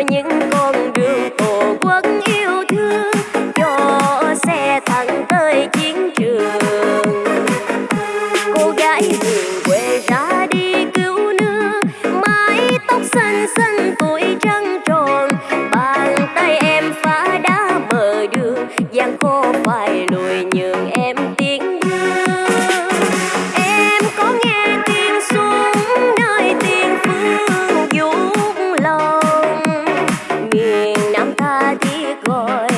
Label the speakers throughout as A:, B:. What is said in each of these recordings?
A: những con boy.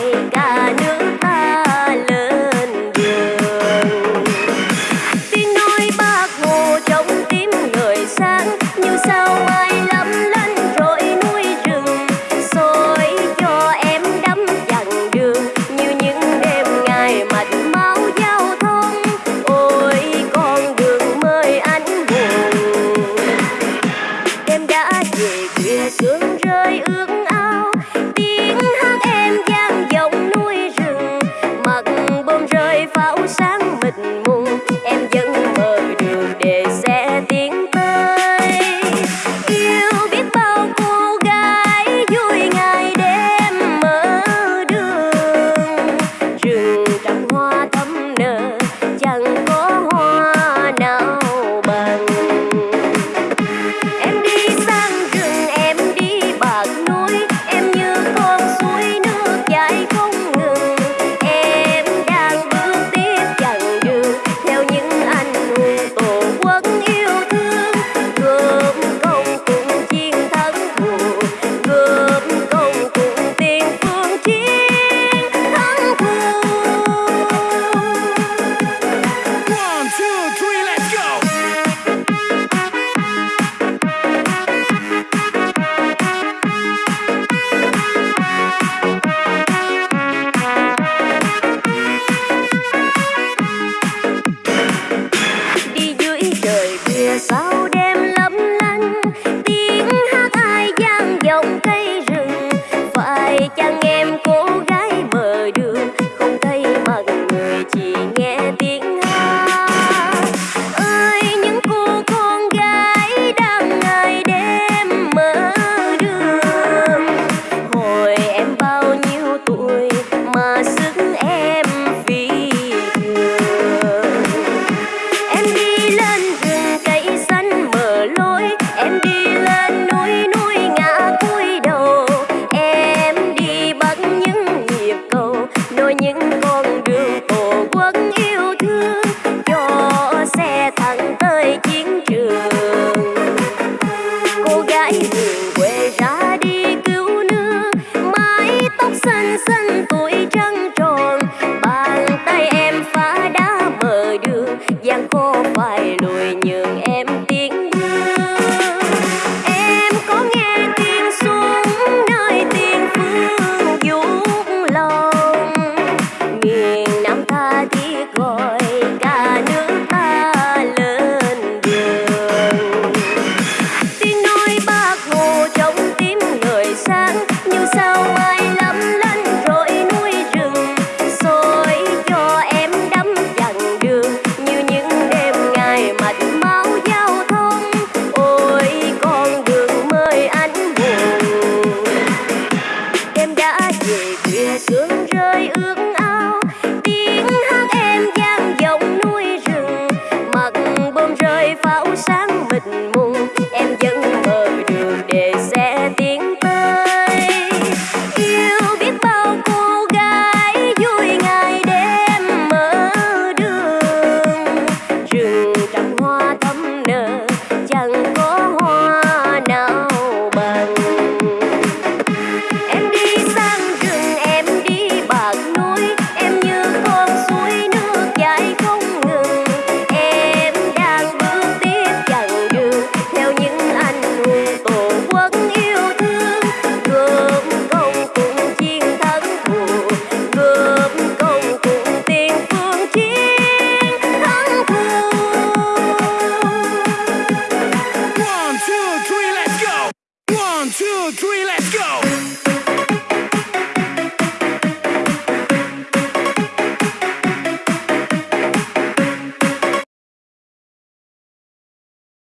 A: Chiến
B: sudden